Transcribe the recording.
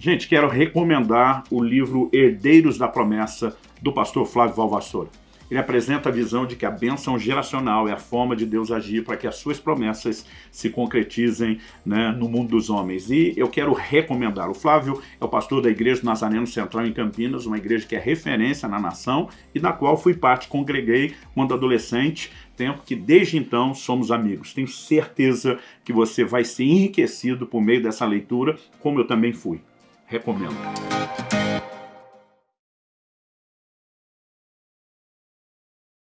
Gente, quero recomendar o livro Herdeiros da Promessa, do pastor Flávio Valvassoura. Ele apresenta a visão de que a bênção geracional é a forma de Deus agir para que as suas promessas se concretizem né, no mundo dos homens. E eu quero recomendar. O Flávio é o pastor da Igreja do Nazareno Central em Campinas, uma igreja que é referência na nação e da qual fui parte, congreguei quando adolescente, tempo que desde então somos amigos. Tenho certeza que você vai ser enriquecido por meio dessa leitura, como eu também fui Recomendo.